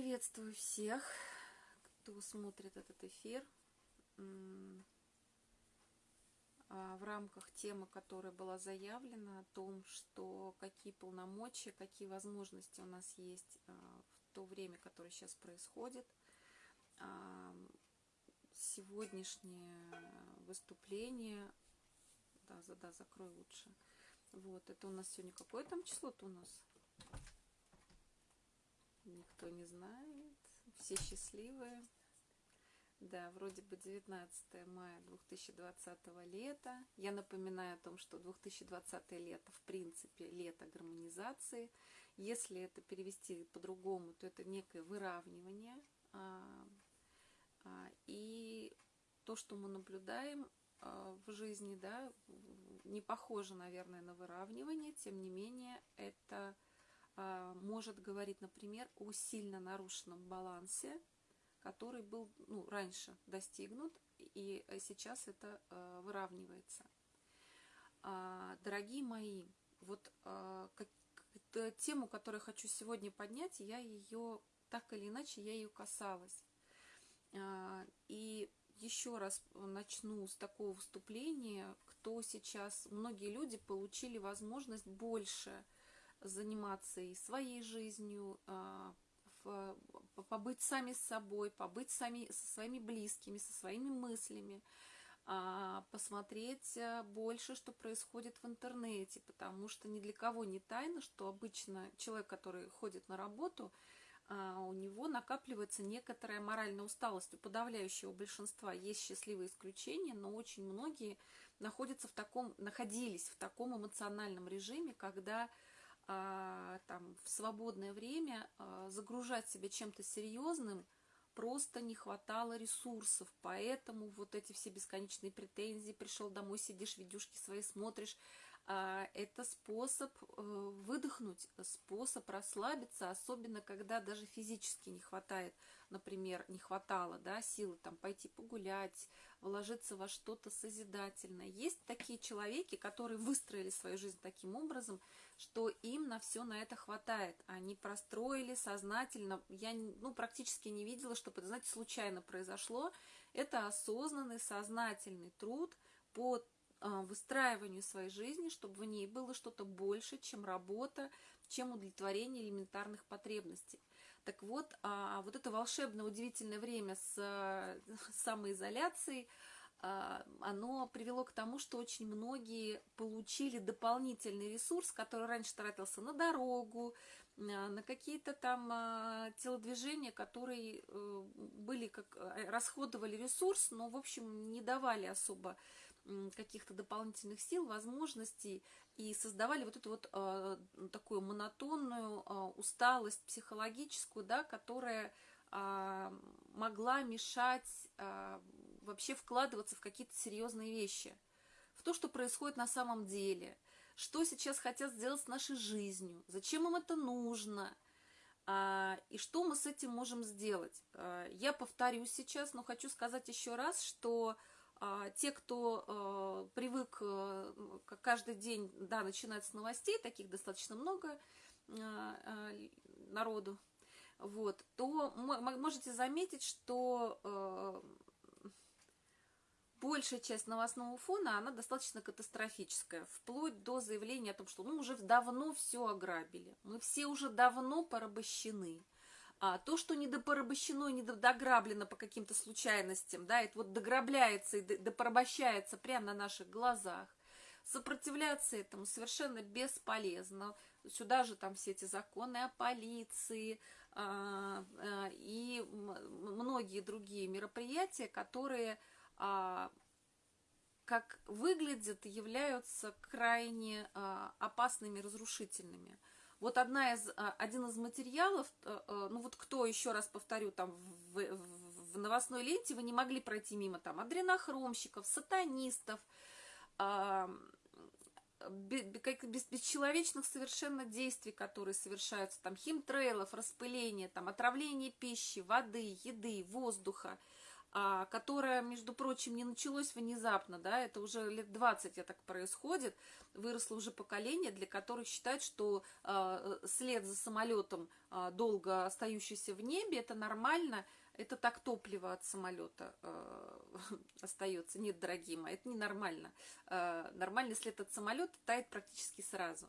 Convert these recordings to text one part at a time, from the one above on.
Приветствую всех, кто смотрит этот эфир а, в рамках темы, которая была заявлена, о том, что какие полномочия, какие возможности у нас есть а, в то время, которое сейчас происходит. А, сегодняшнее выступление, да, да, закрой лучше. Вот, это у нас сегодня какое там число-то у нас? Никто не знает. Все счастливые. Да, вроде бы 19 мая 2020 лета. Я напоминаю о том, что 2020 лето, в принципе, лето гармонизации. Если это перевести по-другому, то это некое выравнивание. А, а, и то, что мы наблюдаем а, в жизни, да, не похоже, наверное, на выравнивание, тем не менее, это может говорить, например, о сильно нарушенном балансе, который был ну, раньше достигнут, и сейчас это а, выравнивается. А, дорогие мои, вот как, тему, которую хочу сегодня поднять, я ее так или иначе, я ее касалась. И еще раз начну с такого выступления, кто сейчас, многие люди получили возможность больше – заниматься и своей жизнью, а, побыть сами с собой, побыть сами со своими близкими, со своими мыслями, а, посмотреть э, больше, что происходит в интернете, потому что ни для кого не тайно, что обычно человек, который ходит на работу, а, у него накапливается некоторая моральная усталость. У подавляющего большинства есть счастливые исключения, но очень многие находятся в таком, находились в таком эмоциональном режиме, когда там, в свободное время а, загружать себя чем-то серьезным просто не хватало ресурсов, поэтому вот эти все бесконечные претензии, пришел домой, сидишь, видюшки свои смотришь, а, это способ э, выдохнуть, способ расслабиться, особенно когда даже физически не хватает, например, не хватало да, силы там, пойти погулять, вложиться во что-то созидательное. Есть такие человеки, которые выстроили свою жизнь таким образом, что им на все на это хватает. Они простроили сознательно. Я ну, практически не видела, чтобы знаете, случайно произошло. Это осознанный, сознательный труд по а, выстраиванию своей жизни, чтобы в ней было что-то больше, чем работа, чем удовлетворение элементарных потребностей. Так вот, а, вот это волшебное, удивительное время с самоизоляцией, а, оно привело к тому, что очень многие получили дополнительный ресурс, который раньше тратился на дорогу, на какие-то там телодвижения, которые э, были как э, расходовали ресурс, но в общем не давали особо каких-то дополнительных сил, возможностей и создавали вот эту вот э, такую монотонную усталость психологическую, да, которая могла мешать вообще вкладываться в какие-то серьезные вещи, в то, что происходит на самом деле, что сейчас хотят сделать с нашей жизнью, зачем им это нужно – и что мы с этим можем сделать? Я повторю сейчас, но хочу сказать еще раз, что а, те, кто привык каждый день, да, начинать с новостей, таких достаточно много народу, вот, то можете заметить, что большая часть новостного фона, она достаточно катастрофическая, вплоть до заявления о том, что ну уже давно все ограбили, мы все уже давно порабощены, а, то, что недопорабощено и недограблено по каким-то случайностям, да, это вот дограбляется и допорабощается прямо на наших глазах, сопротивляться этому совершенно бесполезно. Сюда же там все эти законы о полиции а, а, и многие другие мероприятия, которые, как выглядят, являются крайне а, опасными, разрушительными. Вот одна из, а, один из материалов, э, э, ну вот кто, еще раз повторю, там в, в, новостной ленте вы не могли пройти мимо там адренохромщиков, сатанистов, без, бесчеловечных совершенно действий, которые совершаются, там химтрейлов, распыление, там отравление пищи, воды, еды, воздуха, а, которое, между прочим, не началось внезапно, да, это уже лет 20 это так происходит, выросло уже поколение, для которых считают, что а, след за самолетом, а, долго остающийся в небе, это нормально, это так топливо от самолета остается. Нет, дорогие мои, это ненормально. Э, нормальный след от самолета тает практически сразу.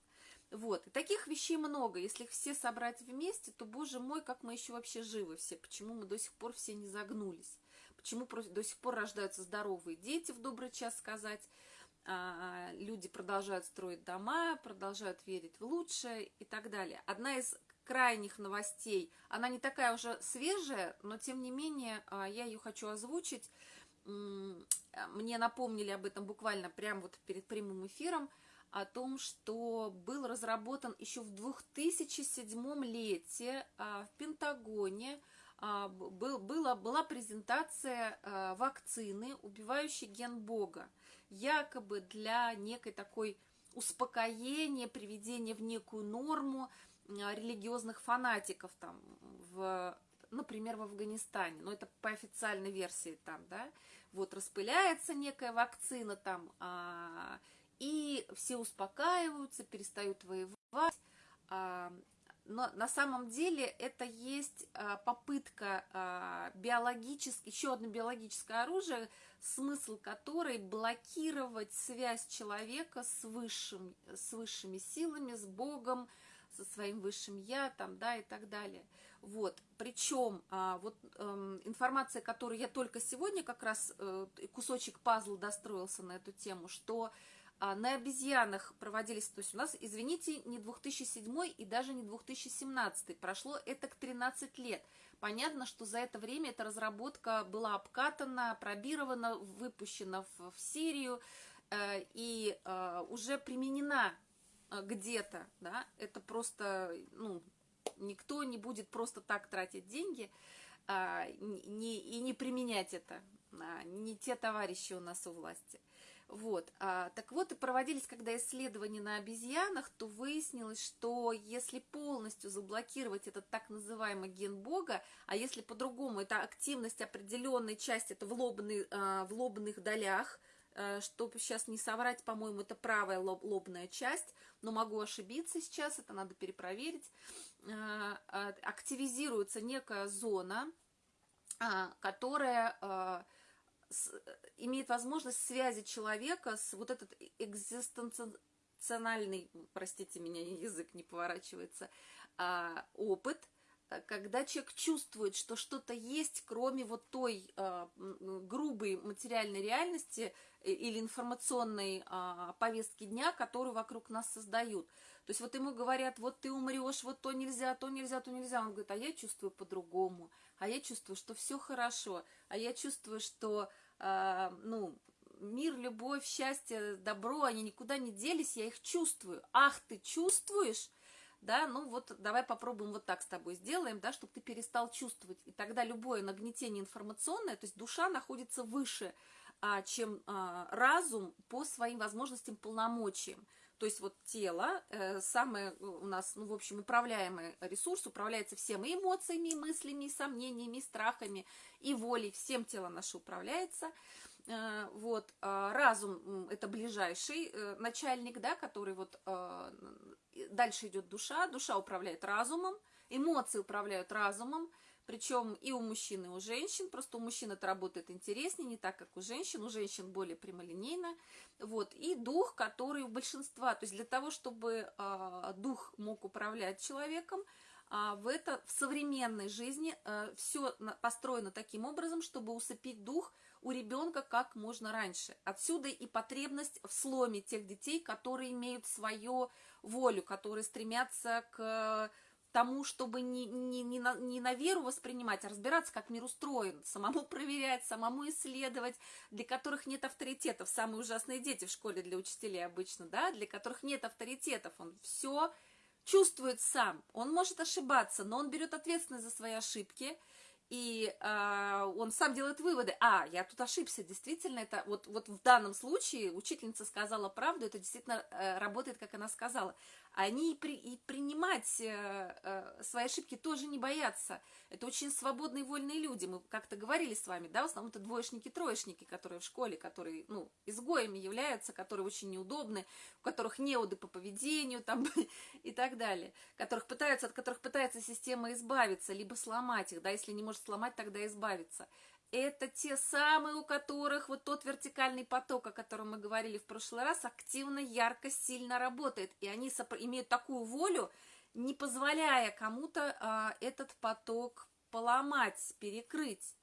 Вот, и таких вещей много. Если их все собрать вместе, то, боже мой, как мы еще вообще живы все. Почему мы до сих пор все не загнулись? Почему до сих пор рождаются здоровые дети, в добрый час сказать? А, люди продолжают строить дома, продолжают верить в лучшее и так далее. Одна из крайних новостей, она не такая уже свежая, но тем не менее а, я ее хочу озвучить. Мне напомнили об этом буквально прямо вот перед прямым эфиром о том, что был разработан еще в 2007 лете а, в Пентагоне был, была, была презентация а, вакцины, убивающей ген Бога, якобы для некой такой успокоения, приведения в некую норму религиозных фанатиков там, в, например, в Афганистане, но это по официальной версии там, да, вот распыляется некая вакцина там, а, и все успокаиваются, перестают воевать. А, но на самом деле это есть а, попытка а, биологически, еще одно биологическое оружие, смысл которой блокировать связь человека с, высшим, с высшими силами, с Богом, со своим высшим я, там, да, и так далее. Вот, причем вот эм, информация, которую я только сегодня как раз, э, кусочек пазла достроился на эту тему, что а, на обезьянах проводились, то есть у нас, извините, не 2007 и даже не 2017, прошло это к 13 лет. Понятно, что за это время эта разработка была обкатана, пробирована, выпущена в, в Сирию э, и э, уже применена э, где-то, да, это просто, ну, никто не будет просто так тратить деньги э, не, и не применять это, э, не те товарищи у нас у власти. Вот, а, так вот, и проводились, когда исследования на обезьянах, то выяснилось, что если полностью заблокировать этот так называемый ген Бога, а если по-другому, это активность определенной части, это в, лобный, а, в лобных долях, а, чтобы сейчас не соврать, по-моему, это правая лоб, лобная часть, но могу ошибиться сейчас, это надо перепроверить, а, а, активизируется некая зона, а, которая... А, имеет возможность связи человека с вот этот экзистенциональный, простите меня, язык не поворачивается, а, опыт, когда человек чувствует, что что-то есть, кроме вот той а, грубой материальной реальности э, или информационной а, повестки дня, которую вокруг нас создают. То есть вот ему говорят, вот ты умрешь, вот то нельзя, то нельзя, то нельзя. Он говорит, а я чувствую по-другому, а я чувствую, что все хорошо, а я чувствую, что э, ну, мир, любовь, счастье, добро, они никуда не делись, я их чувствую. Ах, ты чувствуешь? Да, ну вот давай попробуем вот так с тобой сделаем, да, чтобы ты перестал чувствовать. И тогда любое нагнетение информационное, то есть душа находится выше, а, чем а, разум по своим возможностям, полномочиям. То есть вот тело, э, самое у нас, ну, в общем, управляемый ресурс, управляется всем и эмоциями, мыслями, сомнениями, страхами, и волей, всем тело наше управляется. Э, вот, э, разум – это ближайший э, начальник, да, который вот э, дальше идет душа, душа управляет разумом, эмоции управляют разумом, причем и у мужчин, и у женщин, просто у мужчин это работает интереснее, не так, как у женщин, у женщин более прямолинейно, вот, и дух, который у большинства, то есть для того, чтобы э, дух мог управлять человеком, э, в, это, в современной жизни э, все построено таким образом, чтобы усыпить дух у ребенка как можно раньше. Отсюда и потребность в сломе тех детей, которые имеют свою волю, которые стремятся к тому, чтобы не, не, не, на, не на веру воспринимать, а разбираться, как мир устроен, самому проверять, самому исследовать, для которых нет авторитетов. Самые ужасные дети в школе для учителей обычно, да, для которых нет авторитетов. Он все чувствует сам. Он может ошибаться, но он берет ответственность за свои ошибки, и э, он сам делает выводы. А, я тут ошибся, действительно, это вот, вот в данном случае учительница сказала правду, это действительно э, работает, как она сказала. Они и, при, и принимать э, э, свои ошибки тоже не боятся. Это очень свободные, вольные люди. Мы как-то говорили с вами, да, в основном это двоечники, троечники, которые в школе, которые, ну, изгоями являются, которые очень неудобны, у которых неуды по поведению там и так далее, которых пытаются, от которых пытается система избавиться, либо сломать их, да, если не может сломать, тогда избавиться это те самые, у которых вот тот вертикальный поток, о котором мы говорили в прошлый раз, активно, ярко, сильно работает. И они имеют такую волю, не позволяя кому-то а, этот поток поломать, перекрыть.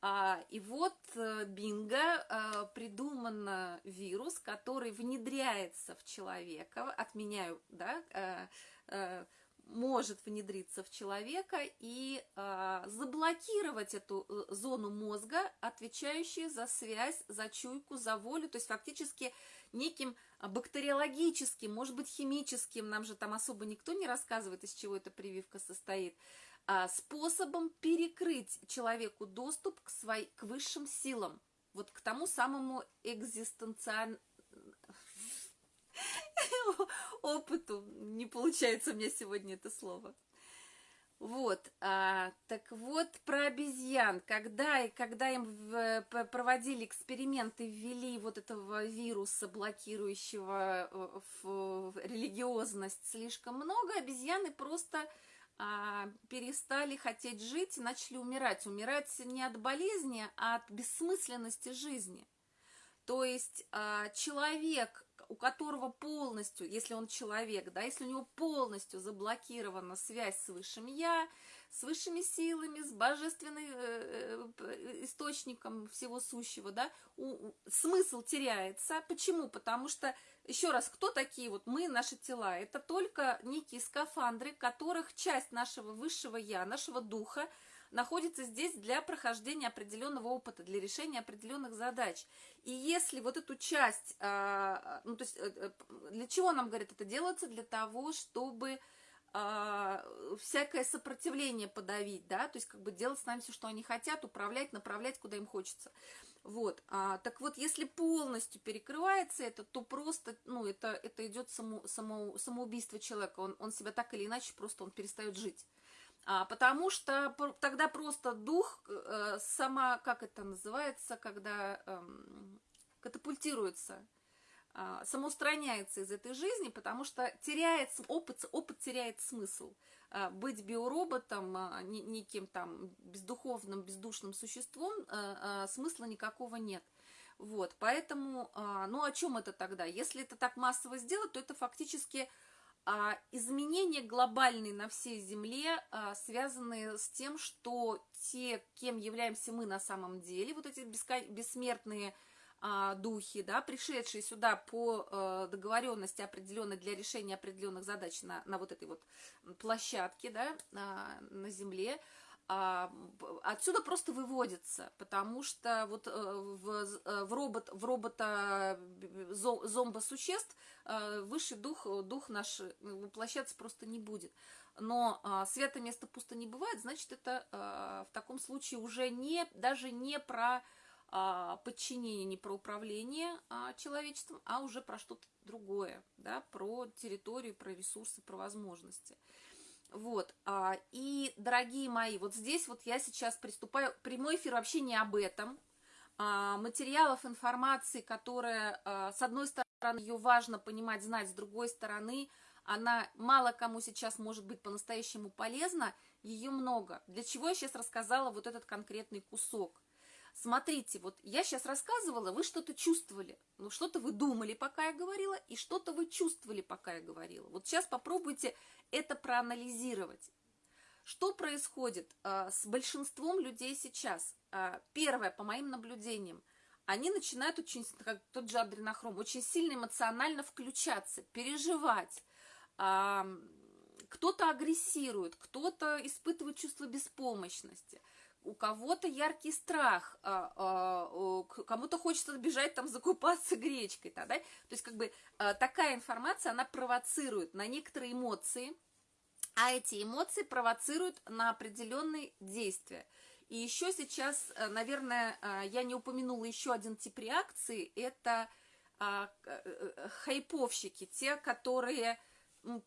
А, и вот э, бинго а, придуман вирус, который внедряется в человека, отменяю, да, а, а, может внедриться в человека и э, заблокировать эту э, зону мозга, отвечающую за связь, за чуйку, за волю, то есть фактически неким бактериологическим, может быть химическим, нам же там особо никто не рассказывает, из чего эта прививка состоит, э, способом перекрыть человеку доступ к, своим, к высшим силам, вот к тому самому экзистенциальному опыту. Не получается у меня сегодня это слово. Вот, а, так вот про обезьян. Когда, когда им в, проводили эксперименты, ввели вот этого вируса, блокирующего в, э, в религиозность слишком много, обезьяны просто а, перестали хотеть жить и начали умирать. Умирать не от болезни, а от бессмысленности жизни. То есть а, человек, у которого полностью, если он человек, да, если у него полностью заблокирована связь с высшим я, с высшими силами, с божественным э, э, источником всего сущего, да, у, смысл теряется. Почему? Потому что, еще раз, кто такие вот мы, наши тела? Это только некие скафандры, которых часть нашего высшего я, нашего духа, находится здесь для прохождения определенного опыта, для решения определенных задач. И если вот эту часть, а, ну, то есть э, э, для чего нам, говорят, это делается? Для того, чтобы а, всякое сопротивление подавить, да, то есть как бы делать с нами все, что они хотят, управлять, направлять, куда им хочется. Вот, а, так вот, если полностью перекрывается это, то просто, ну, это, это идет само, само, самоубийство человека, он, он себя так или иначе просто, он перестает жить. А, потому что тогда просто дух э, сама, как это называется, когда э, катапультируется, э, самоустраняется из этой жизни, потому что теряет опыт, опыт теряет смысл. Э, быть биороботом, э, неким там бездуховным, бездушным существом, э, э, смысла никакого нет. Вот, поэтому, ну о чем это тогда? Если это так массово сделать, то это фактически изменения глобальные на всей Земле, а, связанные с тем, что те, кем являемся мы на самом деле, вот эти бессмертные а, духи, да, пришедшие сюда по договоренности определенной для решения определенных задач на, на вот этой вот площадке, да, на Земле, а, отсюда просто выводится, потому что вот э, в, э, в, робот, в робота э, зомбо-существ высший дух, дух наш воплощаться просто не будет. Но а, свято место пусто не бывает, значит, это а, в таком случае уже не, даже не про а, подчинение, не про управление а, человечеством, а уже про что-то другое, да, про территорию, про ресурсы, про возможности. Вот, а, и, дорогие мои, вот здесь вот я сейчас приступаю, прямой эфир вообще не об этом, а, материалов, информации, которая, а, с одной стороны, ее важно понимать, знать, с другой стороны, она мало кому сейчас может быть по-настоящему полезна, ее много. Для чего я сейчас рассказала вот этот конкретный кусок? Смотрите, вот я сейчас рассказывала, вы что-то чувствовали, ну что-то вы думали, пока я говорила, и что-то вы чувствовали, пока я говорила. Вот сейчас попробуйте это проанализировать. Что происходит а, с большинством людей сейчас? А, первое, по моим наблюдениям, они начинают очень, как тот же адренохром, очень сильно эмоционально включаться, переживать. А, кто-то агрессирует, кто-то испытывает чувство беспомощности – у кого-то яркий страх, а, а, кому-то хочется бежать там закупаться гречкой, да, да? то есть как бы а, такая информация, она провоцирует на некоторые эмоции, а эти эмоции провоцируют на определенные действия. И еще сейчас, наверное, я не упомянула еще один тип реакции, это хайповщики, те, которые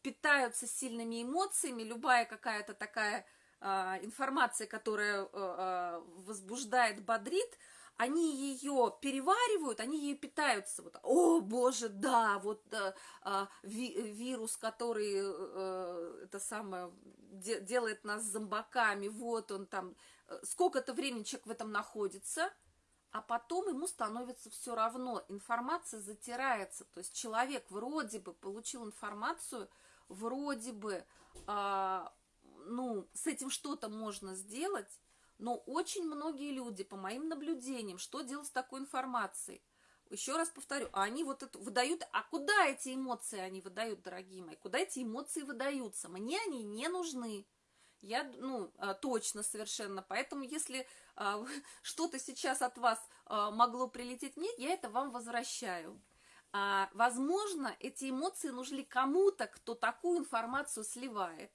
питаются сильными эмоциями, любая какая-то такая информация, которая а, а, возбуждает, бодрит, они ее переваривают, они ее питаются. Вот, О, боже, да, вот а, а, ви, вирус, который а, это самое де, делает нас зомбаками, вот он там, сколько-то времени человек в этом находится, а потом ему становится все равно, информация затирается, то есть человек вроде бы получил информацию, вроде бы, а, ну, с этим что-то можно сделать, но очень многие люди, по моим наблюдениям, что делать с такой информацией? Еще раз повторю, а они вот это выдают, а куда эти эмоции они выдают, дорогие мои? Куда эти эмоции выдаются? Мне они не нужны. Я, ну, а, точно совершенно. Поэтому, если а, что-то сейчас от вас а, могло прилететь мне, я это вам возвращаю. А, возможно, эти эмоции нужны кому-то, кто такую информацию сливает.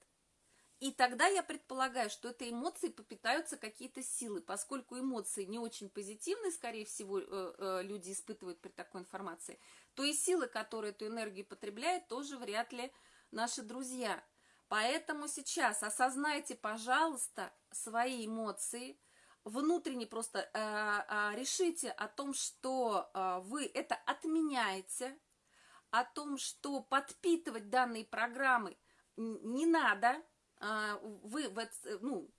И тогда я предполагаю, что этой эмоции попитаются какие-то силы, поскольку эмоции не очень позитивные, скорее всего, э, э, люди испытывают при такой информации, то и силы, которые эту энергию потребляют, тоже вряд ли наши друзья. Поэтому сейчас осознайте, пожалуйста, свои эмоции, внутренне просто э, решите о том, что вы это отменяете, о том, что подпитывать данные программы не надо, вы, ну,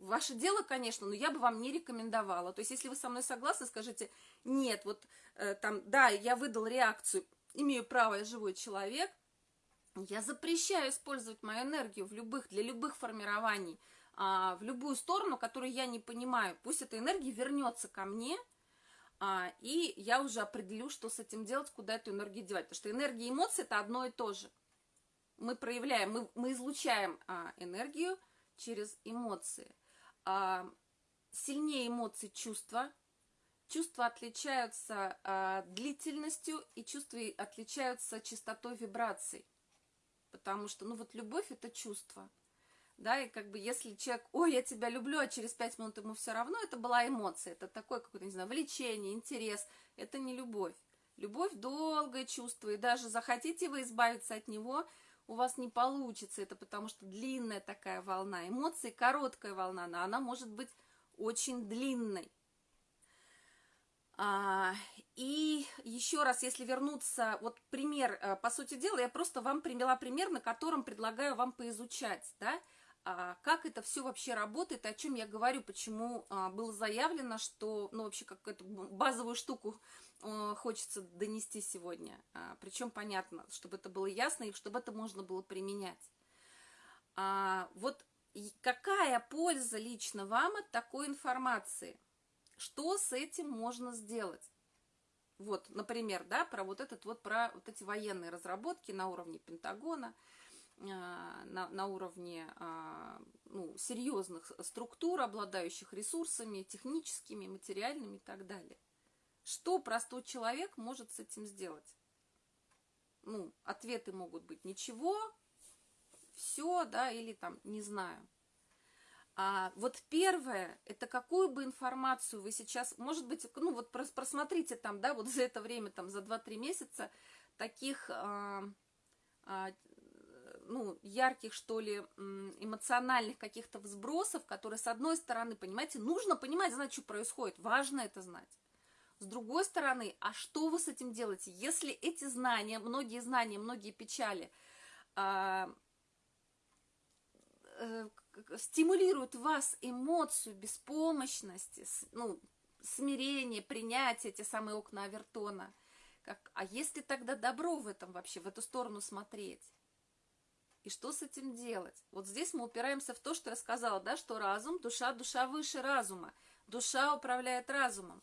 ваше дело, конечно, но я бы вам не рекомендовала. То есть, если вы со мной согласны, скажите, нет, вот э, там, да, я выдал реакцию, имею право, я живой человек, я запрещаю использовать мою энергию в любых, для любых формирований, а, в любую сторону, которую я не понимаю. Пусть эта энергия вернется ко мне, а, и я уже определю, что с этим делать, куда эту энергию девать. Потому что энергия и эмоции – это одно и то же мы проявляем, мы, мы излучаем а, энергию через эмоции. А, сильнее эмоции чувства. Чувства отличаются а, длительностью, и чувства отличаются частотой вибраций. Потому что, ну вот любовь – это чувство. Да, и как бы если человек, ой, я тебя люблю, а через пять минут ему все равно, это была эмоция, это такое какое-то, не знаю, влечение, интерес, это не любовь. Любовь – долгое чувство, и даже захотите вы избавиться от него – у вас не получится это, потому что длинная такая волна эмоций, короткая волна, но она может быть очень длинной. А, и еще раз, если вернуться, вот пример, э, по сути дела, я просто вам привела пример, на котором предлагаю вам поизучать, да, как это все вообще работает, о чем я говорю, почему а, было заявлено, что, ну, вообще, как эту базовую штуку Э, хочется донести сегодня. А, Причем понятно, чтобы это было ясно и чтобы это можно было применять. А, вот какая польза лично вам от такой информации? Что с этим можно сделать? Вот, например, да, про вот этот вот, про вот эти военные разработки на уровне Пентагона, а, на, на уровне ну, серьезных структур, обладающих ресурсами техническими, материальными и так далее. Что простой человек может с этим сделать? Ну, ответы могут быть ничего, все, да, или там не знаю. А вот первое, это какую бы информацию вы сейчас, может быть, ну вот просмотрите там, да, вот за это время, там, за 2-3 месяца таких, а, а, ну, ярких, что ли, эмоциональных каких-то взбросов, которые, с одной стороны, понимаете, нужно понимать, знать, что происходит, важно это знать. С другой стороны, а что вы с этим делаете? Если эти знания, многие знания, многие печали э, э, стимулируют вас эмоцию беспомощности, ну, смирение, принятие, те самые окна Авертона, как, а если тогда добро в этом вообще, в эту сторону смотреть? И что с этим делать? Вот здесь мы упираемся в то, что я сказала, да, что разум, душа, душа выше разума. Душа управляет разумом.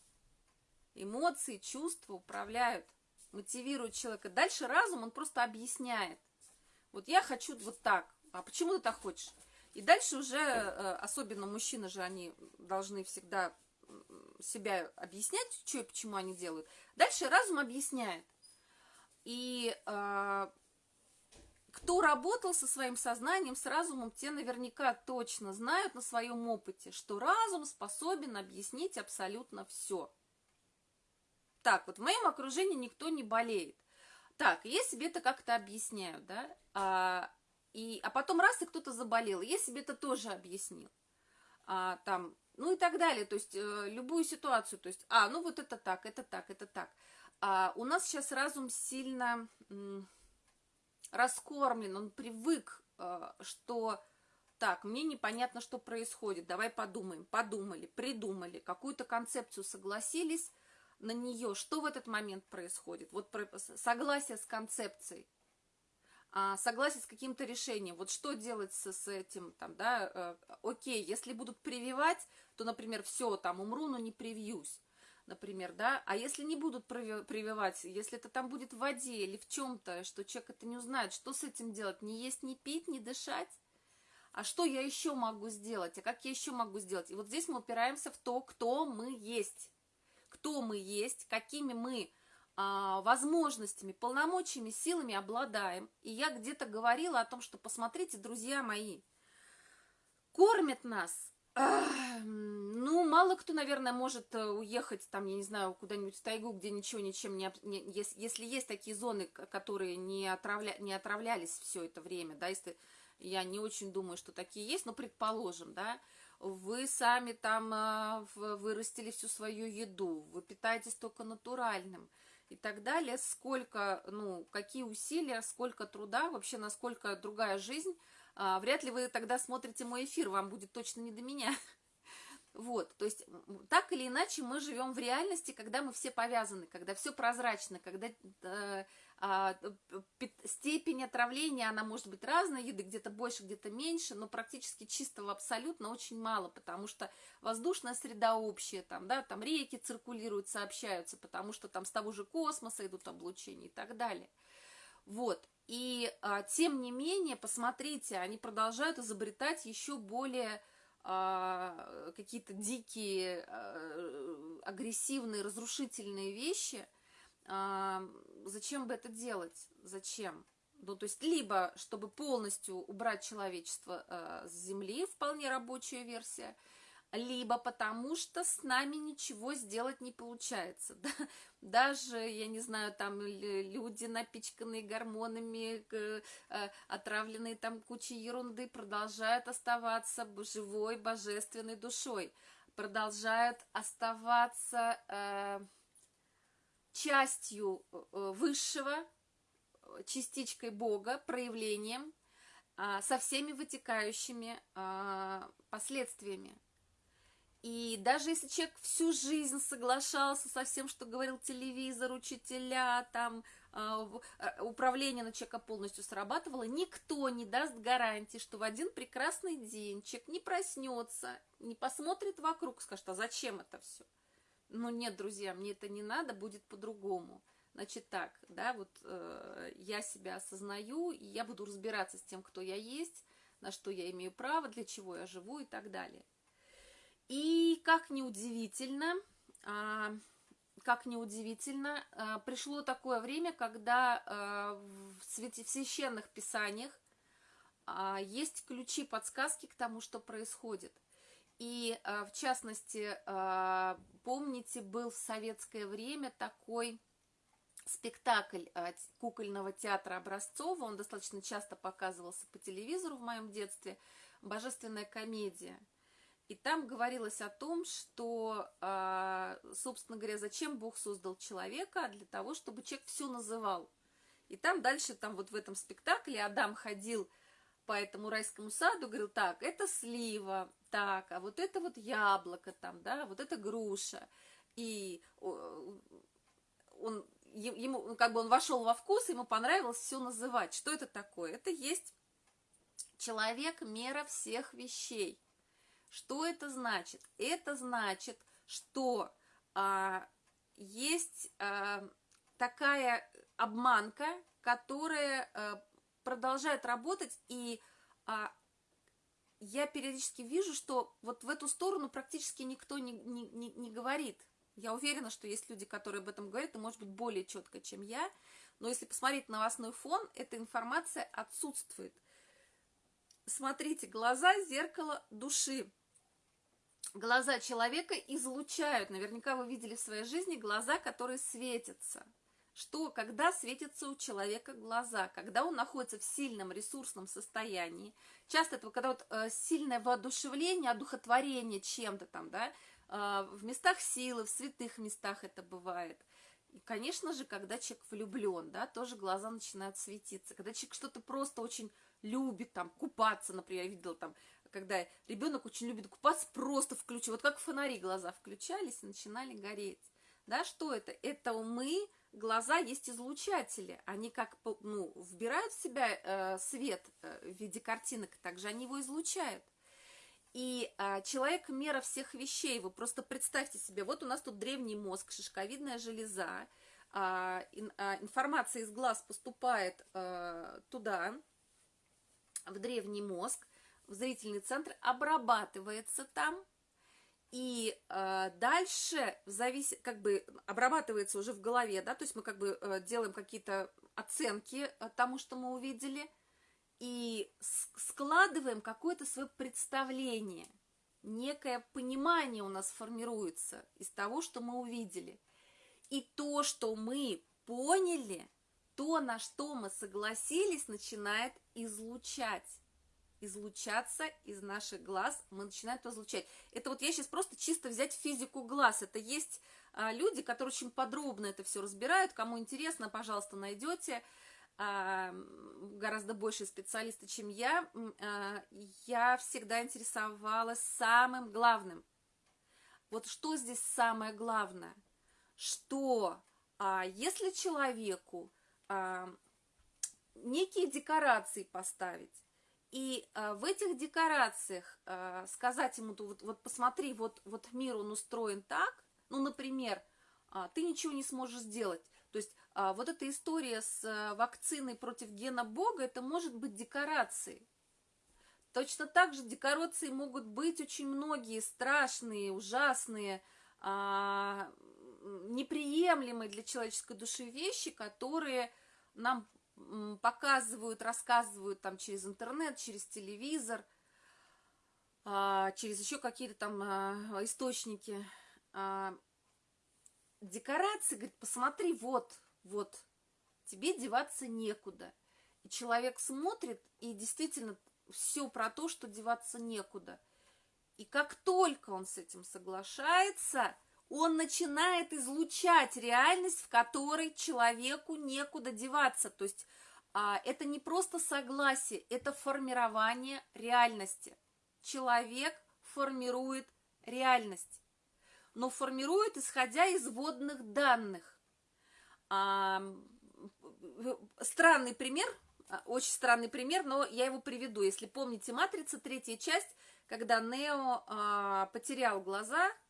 Эмоции, чувства управляют, мотивируют человека. Дальше разум, он просто объясняет. Вот я хочу вот так, а почему ты так хочешь? И дальше уже, э, особенно мужчины же, они должны всегда себя объяснять, что и почему они делают. Дальше разум объясняет. И э, кто работал со своим сознанием, с разумом, те наверняка точно знают на своем опыте, что разум способен объяснить абсолютно все так вот, в моем окружении никто не болеет. Так, я себе это как-то объясняю, да, а, и, а потом раз, и кто-то заболел, я себе это тоже объяснил. А, там, ну и так далее, то есть э, любую ситуацию, то есть, а, ну вот это так, это так, это так. А, у нас сейчас разум сильно м, раскормлен, он привык, э, что так, мне непонятно, что происходит, давай подумаем, подумали, придумали, какую-то концепцию согласились на нее, что в этот момент происходит, вот согласие с концепцией, а, согласие с каким-то решением, вот что делать с, с этим, там, да, э, окей, если будут прививать, то, например, все, там, умру, но не привьюсь, например, да, а если не будут прививать, если это там будет в воде или в чем-то, что человек это не узнает, что с этим делать, не есть, не пить, не дышать, а что я еще могу сделать, а как я еще могу сделать? И вот здесь мы упираемся в то, кто мы есть, кто мы есть, какими мы а, возможностями, полномочиями, силами обладаем. И я где-то говорила о том, что посмотрите, друзья мои, кормят нас ну, мало кто, наверное, может э, уехать, там, я не знаю, куда-нибудь в тайгу, где ничего ничем не... не если, есть такие зоны, которые не, отравля, не отравлялись все это время, да, если я не очень думаю, что такие есть, но предположим, да, вы сами там э, вырастили всю свою еду, вы питаетесь только натуральным и так далее, сколько, ну, какие усилия, сколько труда, вообще насколько другая жизнь, а, вряд ли вы тогда смотрите мой эфир, вам будет точно не до меня. Вот, то есть так или иначе мы живем в реальности, когда мы все повязаны, когда все прозрачно, когда э, а, степень отравления, она может быть разная, еды где-то больше, где-то меньше, но практически чистого абсолютно очень мало, потому что воздушная среда общая, там, да, там реки циркулируют, сообщаются, потому что там с того же космоса идут облучения и так далее. Вот, и а, тем не менее, посмотрите, они продолжают изобретать еще более какие-то дикие, а, агрессивные, разрушительные вещи – а, зачем бы это делать? Зачем? Ну, то есть, либо, чтобы полностью убрать человечество с Земли, вполне рабочая версия, либо потому что с нами ничего сделать не получается. Да? Даже, я не знаю, там люди, напичканные гормонами, э, отравленные там кучей ерунды, продолжают оставаться живой, божественной душой, продолжают оставаться... Э, частью э, э, высшего, э, частичкой Бога, проявлением, а, со всеми вытекающими а, последствиями. И даже если человек всю жизнь соглашался со всем, что говорил телевизор, учителя, там, а, управление на человека полностью срабатывало, никто не даст гарантии, что в один прекрасный день человек не проснется, не посмотрит вокруг, скажет, а зачем это все? ну нет, друзья, мне это не надо, будет по-другому. Значит так, да, вот э, я себя осознаю, и я буду разбираться с тем, кто я есть, на что я имею право, для чего я живу и так далее. И как неудивительно, э, как неудивительно, э, пришло такое время, когда э, в, священных писаниях есть ключи, подсказки к тому, что происходит. И а, в частности, а, помните, был в советское время такой спектакль а, кукольного театра Образцова, он достаточно часто показывался по телевизору в моем детстве, «Божественная комедия». И там говорилось о том, что, собственно говоря, зачем Бог создал человека, для того, чтобы человек все называл. И там дальше, там вот в этом спектакле Адам ходил по этому райскому саду, говорил, так, это слива, так, а вот это вот яблоко там, да, вот это груша. И он, ему, ну, как бы он вошел во вкус, ему понравилось все называть. Что это такое? Это есть человек мера всех вещей. Что это значит? Это значит, что а, есть а, такая обманка, которая а, продолжает работать, и а, я периодически вижу, что вот в эту сторону практически никто не, не, не, не говорит. Я уверена, что есть люди, которые об этом говорят, и, может быть, более четко, чем я. Но если посмотреть новостной фон, эта информация отсутствует. Смотрите, глаза – зеркало души. Глаза человека излучают, наверняка вы видели в своей жизни глаза, которые светятся. что когда светятся у человека глаза, когда он находится в сильном ресурсном состоянии, часто это когда вот э, сильное воодушевление, одухотворение чем-то там, да, э, в местах силы, в святых местах это бывает. И, конечно же, когда человек влюблен, да, тоже глаза начинают светиться. Когда человек что-то просто очень любит, там, купаться, например, я видела там, когда ребенок очень любит купаться, просто включу, вот как фонари глаза включались и начинали гореть. Да, что это? Это мы глаза есть излучатели. Они как ну, вбирают в себя э, свет э, в виде картинок, также они его излучают. И э, человек мера всех вещей. Вы просто представьте себе, вот у нас тут древний мозг, шишковидная железа. Э, э, информация из глаз поступает э, туда, в древний мозг, в зрительный центр, обрабатывается там – и э, дальше зависит, как бы обрабатывается уже в голове, да, то есть мы как бы э, делаем какие-то оценки э, тому, что мы увидели, и складываем какое-то свое представление, некое понимание у нас формируется из того, что мы увидели. И то, что мы поняли, то, на что мы согласились, начинает излучать излучаться из наших глаз, мы начинаем это излучать. Это вот я сейчас просто чисто взять физику глаз. Это есть а, люди, которые очень подробно это все разбирают. Кому интересно, пожалуйста, найдете. А, гораздо больше специалисты, чем я. А, я всегда интересовалась самым главным. Вот что здесь самое главное? Что а, если человеку а, некие декорации поставить, и э, в этих декорациях э, сказать ему, вот, вот посмотри, вот, вот мир он устроен так, ну, например, э, ты ничего не сможешь сделать. То есть э, вот эта история с э, вакциной против гена Бога, это может быть декорацией. Точно так же декорации могут быть очень многие страшные, ужасные, э, неприемлемые для человеческой души вещи, которые нам показывают, рассказывают там через интернет, через телевизор, а, через еще какие-то там а, источники. А, декорации, говорит, посмотри, вот, вот, тебе деваться некуда. И человек смотрит, и действительно все про то, что деваться некуда. И как только он с этим соглашается, он начинает излучать реальность, в которой человеку некуда деваться. То есть а, это не просто согласие, это формирование реальности. Человек формирует реальность, но формирует, исходя из водных данных. А, странный пример, очень странный пример, но я его приведу. Если помните «Матрица», третья часть, когда Нео а, потерял глаза –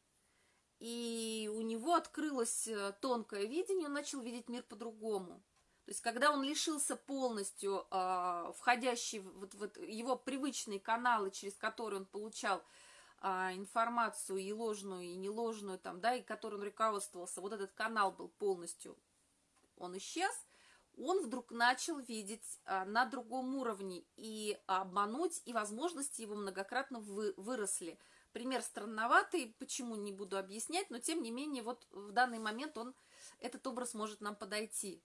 и у него открылось э, тонкое видение, он начал видеть мир по-другому. То есть, когда он лишился полностью э, входящий вот, вот его привычные каналы, через которые он получал э, информацию и ложную, и неложную, там, да, и которым он руководствовался, вот этот канал был полностью, он исчез, он вдруг начал видеть э, на другом уровне, и обмануть, и возможности его многократно вы, выросли – Пример странноватый, почему не буду объяснять, но тем не менее вот в данный момент он, этот образ может нам подойти.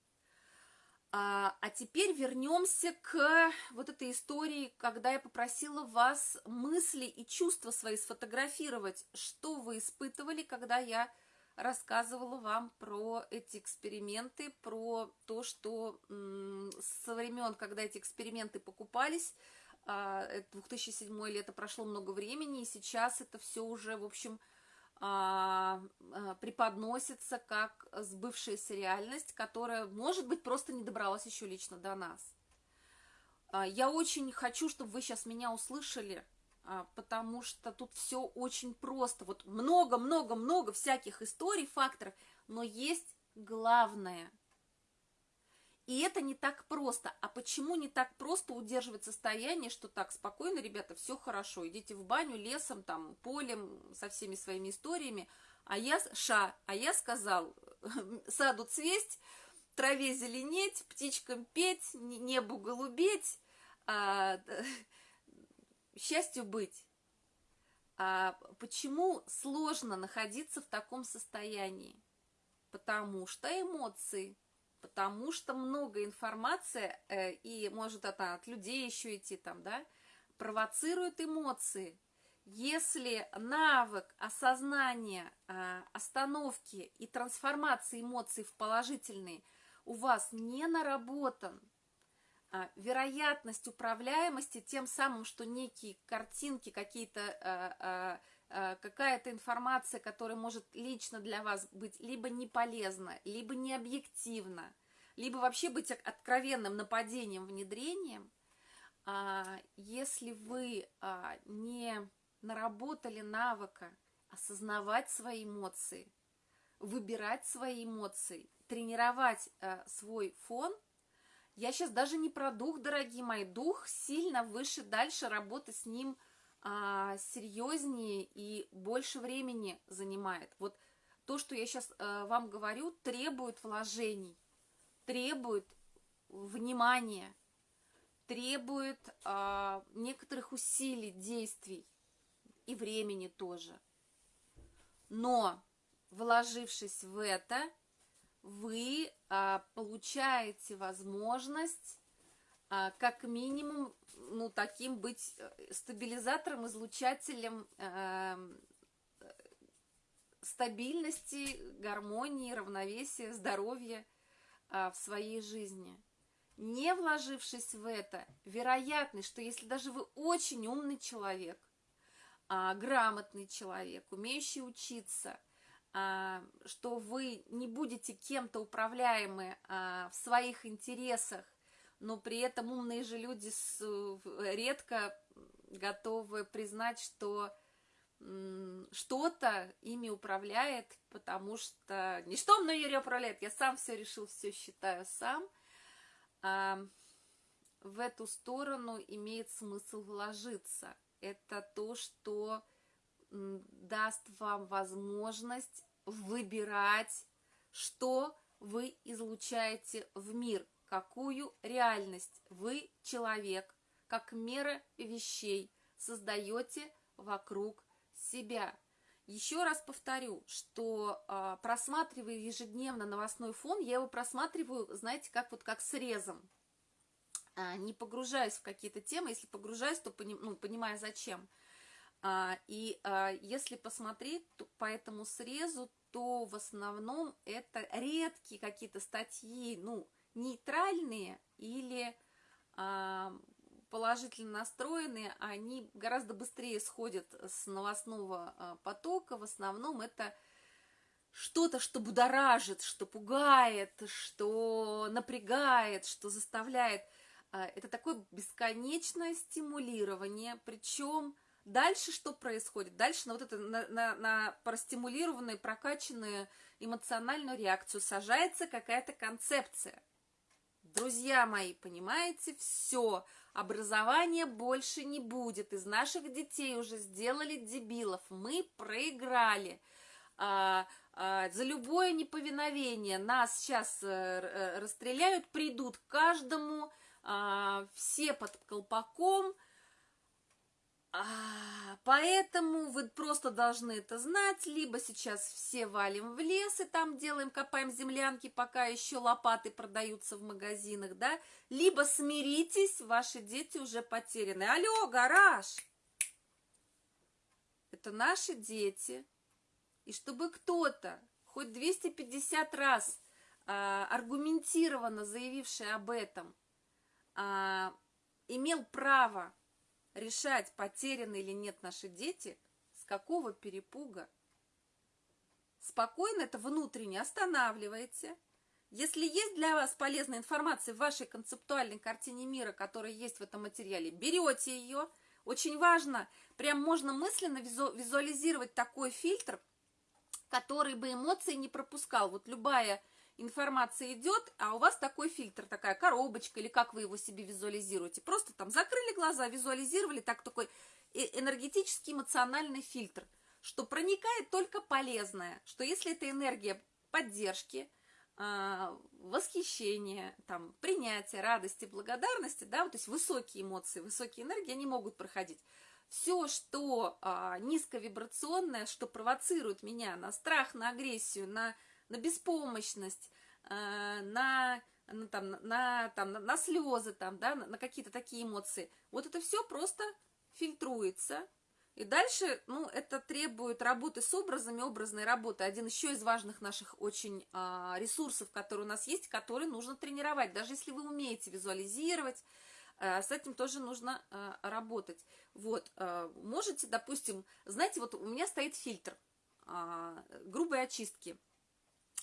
А, а теперь вернемся к вот этой истории, когда я попросила вас мысли и чувства свои сфотографировать, что вы испытывали, когда я рассказывала вам про эти эксперименты, про то, что со времен, когда эти эксперименты покупались, 2007 а, лето прошло много времени, и сейчас это все уже, в общем, а, а, преподносится как сбывшаяся реальность, которая, может быть, просто не добралась еще лично до нас. Я очень хочу, чтобы вы сейчас меня услышали, потому что тут все очень просто. Вот много-много-много всяких историй, факторов, но есть главное – и это не так просто. А почему не так просто удерживать состояние, что так, спокойно, ребята, все хорошо, идите в баню лесом, там, полем, со всеми своими историями. А я, ша, а я сказал, саду цвесть, траве зеленеть, птичкам петь, небу голубеть, а, счастью быть. А почему сложно находиться в таком состоянии? Потому что эмоции – потому что много информации, э, и может это от людей еще идти там, да, провоцирует эмоции. Если навык осознания, э, остановки и трансформации эмоций в положительные у вас не наработан, э, вероятность управляемости тем самым, что некие картинки, какие-то Э, какая-то информация, которая может лично для вас быть либо не полезна, либо не объективна, либо вообще быть откровенным нападением, внедрением, а, если вы а, не наработали навыка осознавать свои эмоции, выбирать свои эмоции, тренировать э, свой фон, я сейчас даже не про дух, дорогие мои, дух сильно выше, дальше работа с ним – а, серьезнее и больше времени занимает. Вот то, что я сейчас а, вам говорю, требует вложений, требует внимания, требует а, некоторых усилий, действий и времени тоже. Но, вложившись в это, вы а, получаете возможность как минимум ну, таким быть э, стабилизатором, излучателем э, стабильности, гармонии, равновесия, здоровья э, в своей жизни. Не вложившись в это, вероятность, что если даже вы очень умный человек, э, грамотный человек, умеющий учиться, что вы не будете кем-то управляемы в своих интересах, но при этом умные же люди с, редко готовы признать, что что-то ими управляет, потому что ничто мной не управляет, я сам все решил, все считаю сам. А в эту сторону имеет смысл вложиться. Это то, что даст вам возможность выбирать, что вы излучаете в мир, какую реальность вы, человек, как мера вещей, создаете вокруг себя. Еще раз повторю, что э, просматривая ежедневно новостной фон, я его просматриваю, знаете, как вот как срезом. А, не погружаюсь в какие-то темы, если погружаюсь, то пони, ну, понимаю зачем. А, и а, если посмотреть по этому срезу, то в основном это редкие какие-то статьи, ну, нейтральные или а, положительно настроенные, они гораздо быстрее сходят с новостного а, потока. В основном это что-то, что будоражит, что пугает, что напрягает, что заставляет. А, это такое бесконечное стимулирование, причем дальше что происходит? Дальше на вот это, на, на, на простимулированную, прокачанную эмоциональную реакцию сажается какая-то концепция. Друзья мои, понимаете, все, образования больше не будет. Из наших детей уже сделали дебилов. Мы проиграли. А, а, за любое неповиновение нас сейчас а, расстреляют, придут к каждому, а, все под колпаком – а, поэтому вы просто должны это знать, либо сейчас все валим в лес и там делаем, копаем землянки, пока еще лопаты продаются в магазинах, да, либо смиритесь, ваши дети уже потеряны. Алло, гараж! Это наши дети. И чтобы кто-то, хоть 250 раз а, аргументированно заявивший об этом, а, имел право решать, потеряны или нет наши дети, с какого перепуга. Спокойно это внутренне останавливаете. Если есть для вас полезная информация в вашей концептуальной картине мира, которая есть в этом материале, берете ее. Очень важно, прям можно мысленно визуализировать такой фильтр, который бы эмоции не пропускал. Вот любая информация идет, а у вас такой фильтр, такая коробочка, или как вы его себе визуализируете. Просто там закрыли глаза, визуализировали, так такой э, энергетический эмоциональный фильтр, что проникает только полезное, что если это энергия поддержки, а, восхищения, там, принятия, радости, благодарности, да, то есть высокие эмоции, высокие энергии, они могут проходить. Все, что а, низковибрационное, что провоцирует меня на страх, на агрессию, на на беспомощность, э, на на, там, на, там, на, слезы, там, да, на, какие-то такие эмоции. Вот это все просто фильтруется. И дальше, ну, это требует работы с образами, образной работы. Один еще из важных наших очень а, ресурсов, которые у нас есть, которые нужно тренировать. Даже если вы умеете визуализировать, а, с этим тоже нужно а, работать. Вот, а, можете, допустим, знаете, вот у меня стоит фильтр а, грубой очистки.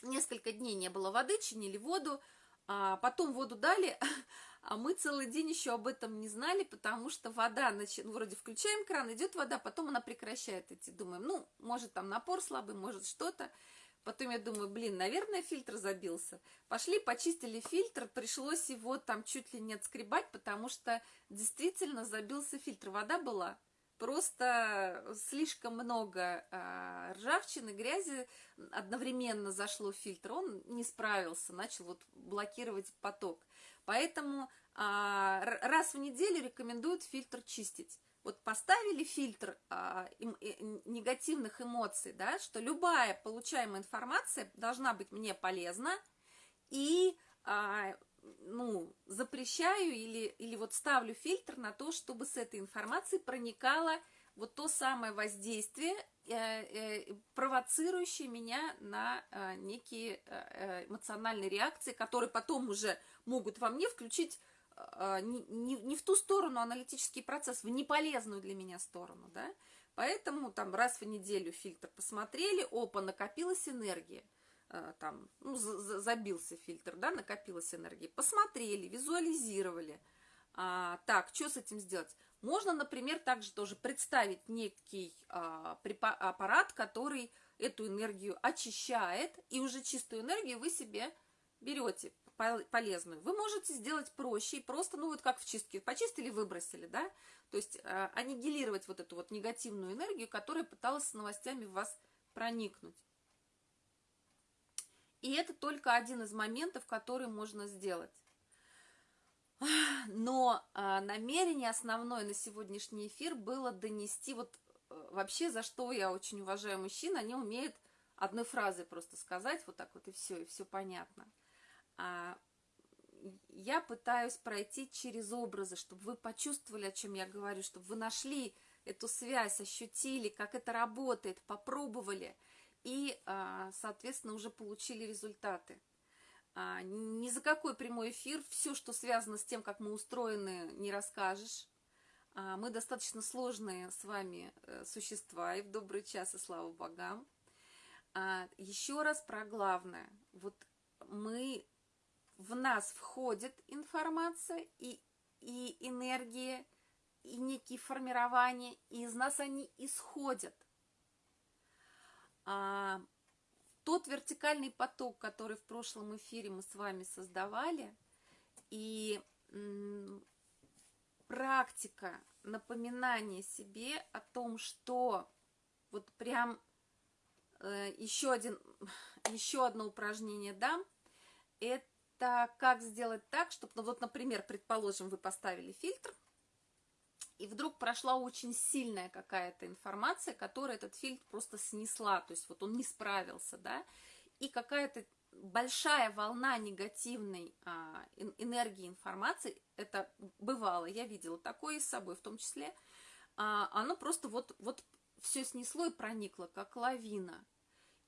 Несколько дней не было воды, чинили воду, а потом воду дали, а мы целый день еще об этом не знали, потому что вода, значит, ну, вроде включаем кран, идет вода, потом она прекращает идти. Думаем, ну, может там напор слабый, может что-то. Потом я думаю, блин, наверное, фильтр забился. Пошли, почистили фильтр, пришлось его там чуть ли не отскребать, потому что действительно забился фильтр. Вода была просто слишком много а, ржавчины, грязи одновременно зашло в фильтр, он не справился, начал вот блокировать поток. Поэтому а, раз в неделю рекомендуют фильтр чистить. Вот поставили фильтр а, им, и, негативных эмоций, да, что любая получаемая информация должна быть мне полезна и ну, запрещаю или, или вот ставлю фильтр на то, чтобы с этой информацией проникало вот то самое воздействие, э, э, провоцирующее меня на э, некие эмоциональные реакции, которые потом уже могут во мне включить не, не, не в ту сторону аналитический процесс, в неполезную для меня сторону, да. Поэтому там раз в неделю фильтр посмотрели, опа, накопилась энергия – там, ну, забился фильтр, да, накопилась энергия, посмотрели, визуализировали. А, так, что с этим сделать? Можно, например, также тоже представить некий а, аппарат, который эту энергию очищает, и уже чистую энергию вы себе берете полезную. Вы можете сделать проще и просто, ну вот как в чистке, почистили, выбросили, да, то есть а, аннигилировать вот эту вот негативную энергию, которая пыталась с новостями в вас проникнуть. И это только один из моментов, который можно сделать. Но а, намерение основное на сегодняшний эфир было донести вот э, вообще, за что я очень уважаю мужчин, они умеют одной фразой просто сказать, вот так вот и все, и все понятно. А, я пытаюсь пройти через образы, чтобы вы почувствовали, о чем я говорю, чтобы вы нашли эту связь, ощутили, как это работает, попробовали – и, а, соответственно, уже получили результаты. А, ни за какой прямой эфир, все, что связано с тем, как мы устроены, не расскажешь. А, мы достаточно сложные с вами э, существа, и в добрый час, и слава богам. Еще раз про главное. Вот мы, в нас входит информация и, и энергия, и некие формирования, и из нас они исходят а, тот вертикальный поток, который в прошлом эфире мы с вами создавали, и практика напоминания себе о том, что вот прям э, еще, один, еще одно упражнение дам, это как сделать так, чтобы, ну вот, например, предположим, вы поставили фильтр, и вдруг прошла очень сильная какая-то информация, которая этот фильтр просто снесла, то есть вот он не справился, да, и какая-то большая волна негативной а, энергии информации, это бывало, я видела такое с собой в том числе, а, оно просто вот, вот все снесло и проникло, как лавина.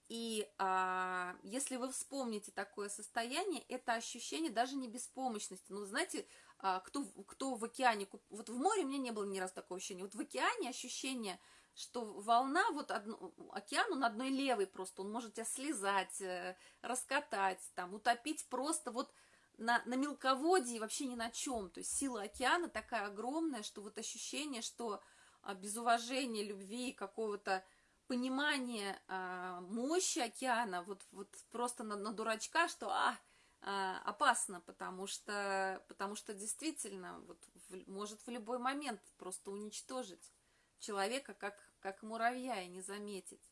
И а, если вы вспомните такое состояние, это ощущение даже не беспомощности. Ну, знаете, кто, кто в океане, вот в море у меня не было ни разу такого ощущения, вот в океане ощущение, что волна, вот одно, океан, он одной левой просто, он может тебя слезать, э, раскатать, там, утопить просто вот на, на мелководье вообще ни на чем. То есть сила океана такая огромная, что вот ощущение, что а, без уважения, любви, какого-то понимания а, мощи океана, вот, вот просто на, на дурачка, что а, а, опасно, потому что, потому что действительно вот, в, может в любой момент просто уничтожить человека, как, как муравья, и не заметить.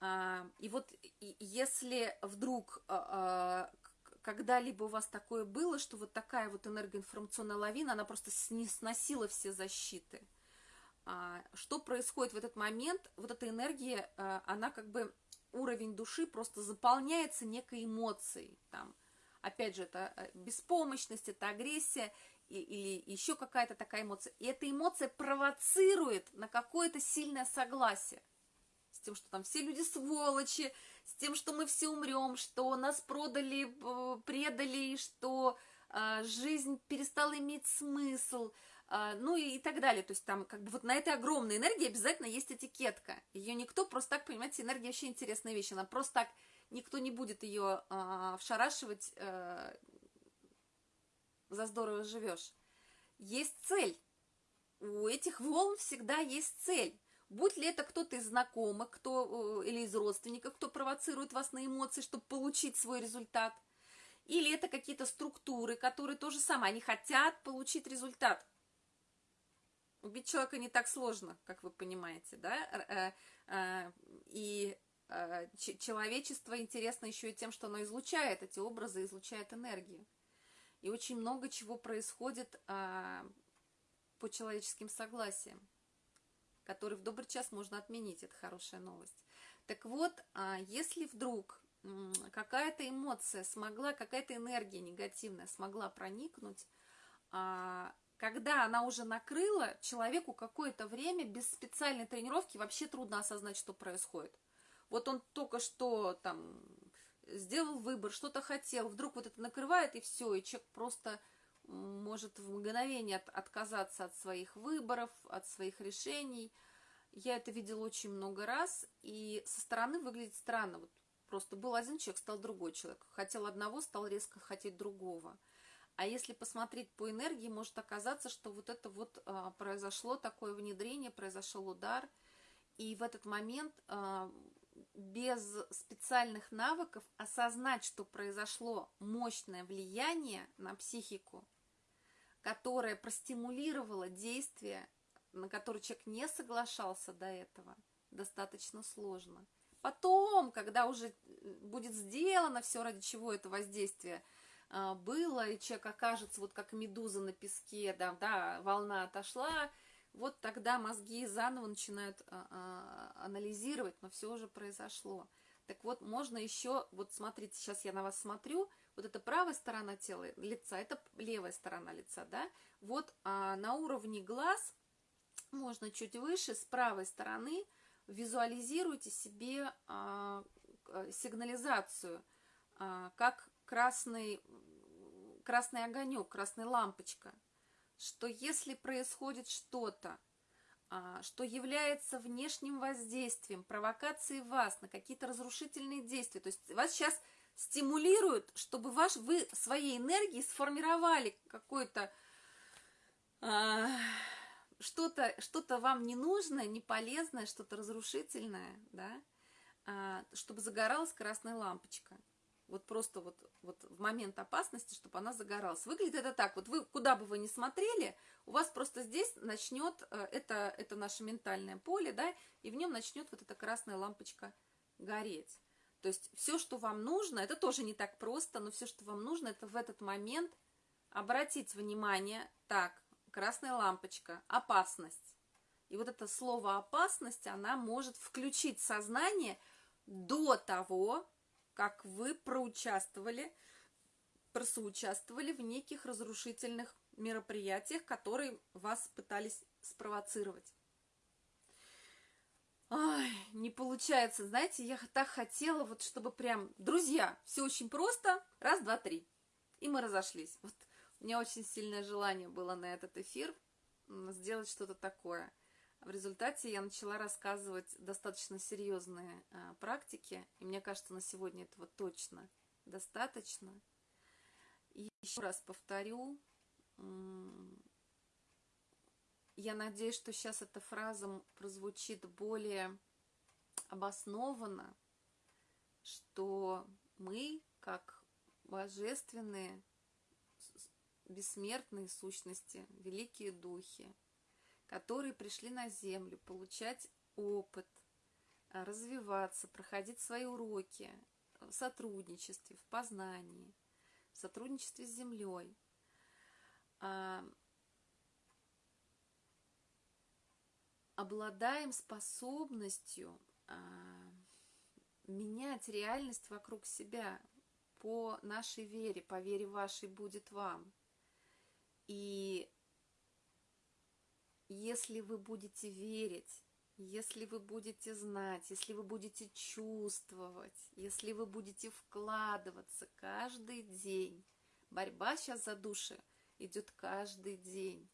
А, и вот и, если вдруг а, а, когда-либо у вас такое было, что вот такая вот энергоинформационная лавина, она просто сносила все защиты. А, что происходит в этот момент? Вот эта энергия, а, она как бы уровень души просто заполняется некой эмоцией, там, опять же, это э, беспомощность, это агрессия, или еще какая-то такая эмоция. И эта эмоция провоцирует на какое-то сильное согласие с тем, что там все люди сволочи, с тем, что мы все умрем, что нас продали, э, предали, что э, жизнь перестала иметь смысл, ну и, и так далее. То есть там как бы вот на этой огромной энергии обязательно есть этикетка. Ее никто просто так, понимаете, энергия вообще интересная вещь. Она просто так, никто не будет ее э, вшарашивать э, за здорово живешь. Есть цель. У этих волн всегда есть цель. Будь ли это кто-то из знакомых, кто, э, или из родственников, кто провоцирует вас на эмоции, чтобы получить свой результат. Или это какие-то структуры, которые то же самое, они хотят получить результат. Убить человека не так сложно, как вы понимаете, да? Э, э, и человечество интересно еще и тем, что оно излучает эти образы, излучает энергию. И очень много чего происходит а, по человеческим согласиям, которые в добрый час можно отменить. Это хорошая новость. Так вот, а, если вдруг какая-то эмоция смогла, какая-то энергия негативная смогла проникнуть, а, когда она уже накрыла, человеку какое-то время без специальной тренировки вообще трудно осознать, что происходит. Вот он только что там сделал выбор, что-то хотел, вдруг вот это накрывает, и все, и человек просто может в мгновение от, отказаться от своих выборов, от своих решений. Я это видела очень много раз, и со стороны выглядит странно. Вот просто был один человек, стал другой человек. Хотел одного, стал резко хотеть другого. А если посмотреть по энергии, может оказаться, что вот это вот а, произошло такое внедрение, произошел удар, и в этот момент а, без специальных навыков осознать, что произошло мощное влияние на психику, которое простимулировало действие, на которое человек не соглашался до этого, достаточно сложно. Потом, когда уже будет сделано все, ради чего это воздействие было, и человек окажется вот как медуза на песке, да, да волна отошла, вот тогда мозги заново начинают а, а, анализировать, но все уже произошло. Так вот, можно еще, вот смотрите, сейчас я на вас смотрю, вот это правая сторона тела, лица, это левая сторона лица, да, вот а, на уровне глаз, можно чуть выше, с правой стороны, визуализируйте себе а, сигнализацию, а, как красный, красный огонек, красная лампочка – что если происходит что-то, а, что является внешним воздействием, провокацией вас на какие-то разрушительные действия, то есть вас сейчас стимулируют, чтобы ваш, вы своей энергией сформировали какое-то а, что-то что вам ненужное, неполезное, что-то разрушительное, да, а, чтобы загоралась красная лампочка вот просто вот, вот в момент опасности, чтобы она загоралась. Выглядит это так, вот вы куда бы вы ни смотрели, у вас просто здесь начнет, э, это, это наше ментальное поле, да, и в нем начнет вот эта красная лампочка гореть. То есть все, что вам нужно, это тоже не так просто, но все, что вам нужно, это в этот момент обратить внимание, так, красная лампочка, опасность. И вот это слово опасность, она может включить сознание до того, как вы проучаствовали, просоучаствовали в неких разрушительных мероприятиях, которые вас пытались спровоцировать. Ай, не получается, знаете, я так хотела, вот чтобы прям, друзья, все очень просто, раз, два, три, и мы разошлись. Вот у меня очень сильное желание было на этот эфир сделать что-то такое – в результате я начала рассказывать достаточно серьезные а, практики, и мне кажется, на сегодня этого точно достаточно. И еще раз повторю, я надеюсь, что сейчас эта фраза прозвучит более обоснованно, что мы, как божественные, бессмертные сущности, великие духи, которые пришли на Землю получать опыт, а, развиваться, проходить свои уроки в сотрудничестве, в познании, в сотрудничестве с Землей. А, обладаем способностью а, менять реальность вокруг себя по нашей вере, по вере вашей будет вам. И если вы будете верить, если вы будете знать, если вы будете чувствовать, если вы будете вкладываться каждый день, борьба сейчас за души идет каждый день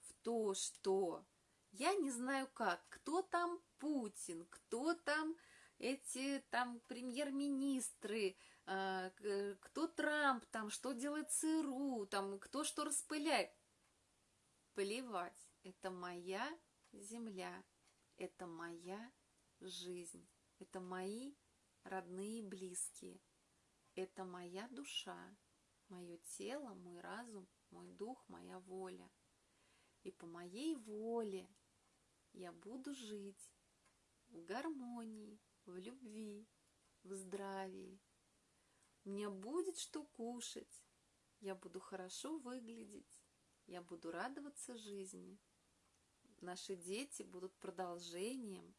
в то, что я не знаю как, кто там Путин, кто там эти там премьер-министры, а, кто Трамп, там что делает ЦРУ, там кто что распыляет. Плевать, это моя земля, это моя жизнь, это мои родные и близкие, это моя душа, мое тело, мой разум, мой дух, моя воля. И по моей воле я буду жить в гармонии, в любви, в здравии. У меня будет что кушать, я буду хорошо выглядеть, я буду радоваться жизни. Наши дети будут продолжением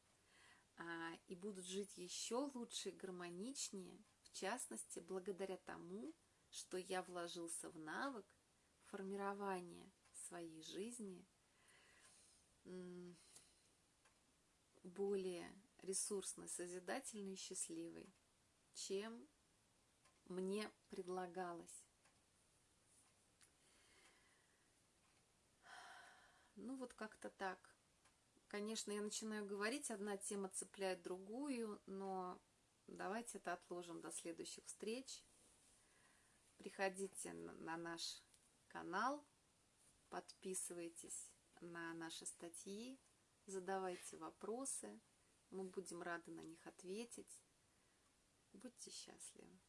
а, и будут жить еще лучше и гармоничнее, в частности, благодаря тому, что я вложился в навык формирования своей жизни более ресурсной, созидательной и счастливой, чем мне предлагалось. Ну вот как-то так. Конечно, я начинаю говорить, одна тема цепляет другую, но давайте это отложим до следующих встреч. Приходите на наш канал, подписывайтесь на наши статьи, задавайте вопросы, мы будем рады на них ответить. Будьте счастливы!